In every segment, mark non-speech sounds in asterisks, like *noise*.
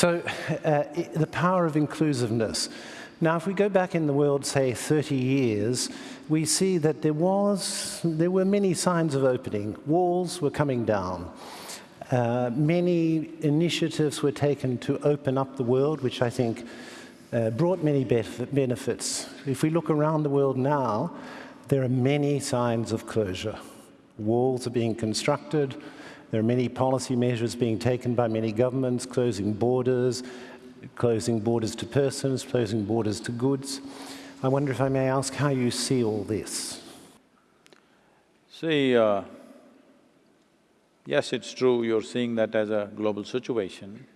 So, uh, the power of inclusiveness. Now, if we go back in the world, say, 30 years, we see that there was, there were many signs of opening. Walls were coming down. Uh, many initiatives were taken to open up the world, which I think uh, brought many benefits. If we look around the world now, there are many signs of closure. Walls are being constructed, there are many policy measures being taken by many governments, closing borders, closing borders to persons, closing borders to goods. I wonder if I may ask how you see all this. See, uh, yes, it's true, you're seeing that as a global situation,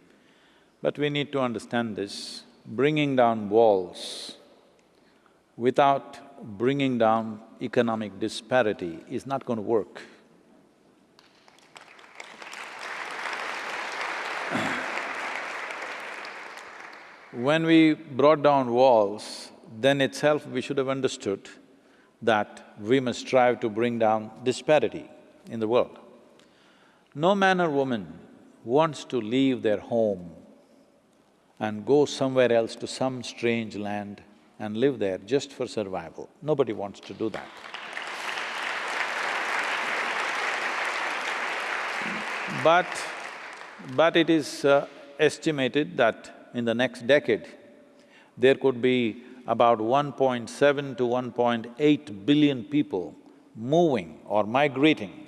but we need to understand this. Bringing down walls without bringing down economic disparity is not going to work. When we brought down walls, then itself we should have understood that we must strive to bring down disparity in the world. No man or woman wants to leave their home and go somewhere else to some strange land and live there just for survival. Nobody wants to do that. But… but it is uh, estimated that in the next decade, there could be about 1.7 to 1.8 billion people moving or migrating.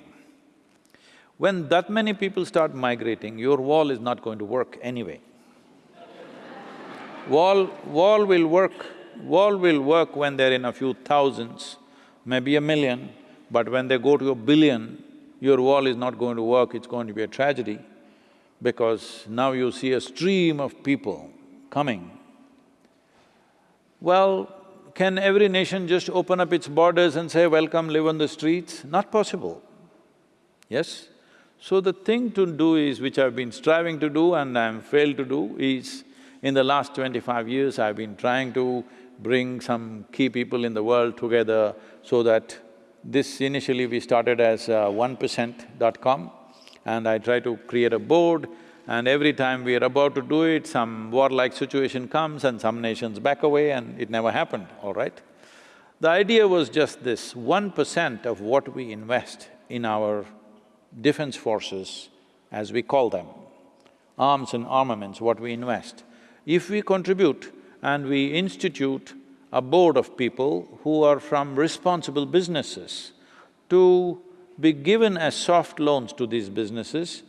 When that many people start migrating, your wall is not going to work anyway. *laughs* wall… wall will work… wall will work when they're in a few thousands, maybe a million, but when they go to a billion, your wall is not going to work, it's going to be a tragedy because now you see a stream of people coming. Well, can every nation just open up its borders and say, welcome, live on the streets? Not possible, yes? So the thing to do is, which I've been striving to do and I'm failed to do, is in the last twenty-five years, I've been trying to bring some key people in the world together so that this initially we started as uh, onepercent.com, and I try to create a board and every time we are about to do it, some warlike situation comes and some nations back away and it never happened, all right? The idea was just this, one percent of what we invest in our defense forces, as we call them, arms and armaments, what we invest, if we contribute and we institute a board of people who are from responsible businesses to be given as soft loans to these businesses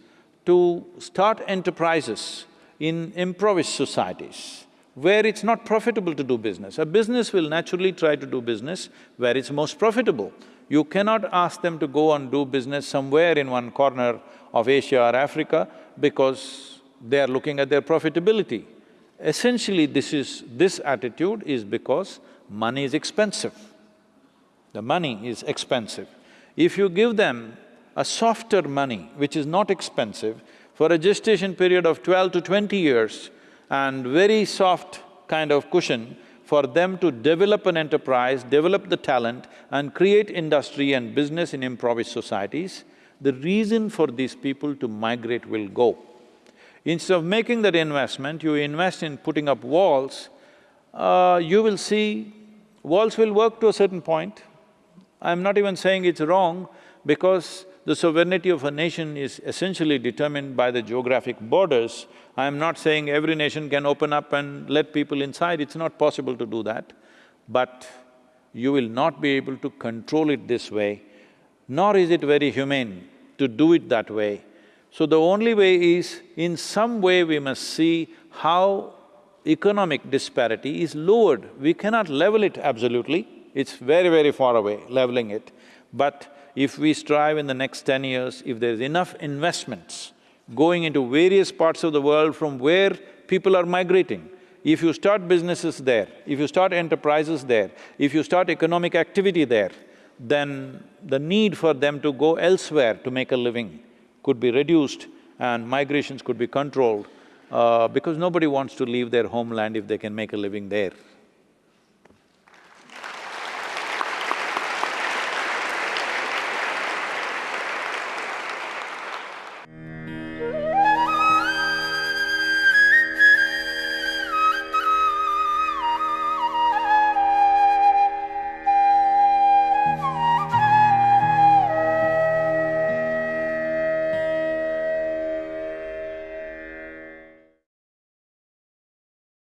to start enterprises in impoverished societies where it's not profitable to do business. A business will naturally try to do business where it's most profitable. You cannot ask them to go and do business somewhere in one corner of Asia or Africa because they are looking at their profitability. Essentially, this is… this attitude is because money is expensive. The money is expensive. If you give them a softer money, which is not expensive, for a gestation period of twelve to twenty years and very soft kind of cushion for them to develop an enterprise, develop the talent and create industry and business in impoverished societies, the reason for these people to migrate will go. Instead of making that investment, you invest in putting up walls, uh, you will see walls will work to a certain point, I'm not even saying it's wrong because the sovereignty of a nation is essentially determined by the geographic borders. I'm not saying every nation can open up and let people inside, it's not possible to do that. But you will not be able to control it this way, nor is it very humane to do it that way. So the only way is, in some way we must see how economic disparity is lowered. We cannot level it absolutely, it's very, very far away, leveling it. But if we strive in the next ten years, if there's enough investments going into various parts of the world from where people are migrating, if you start businesses there, if you start enterprises there, if you start economic activity there, then the need for them to go elsewhere to make a living could be reduced and migrations could be controlled uh, because nobody wants to leave their homeland if they can make a living there.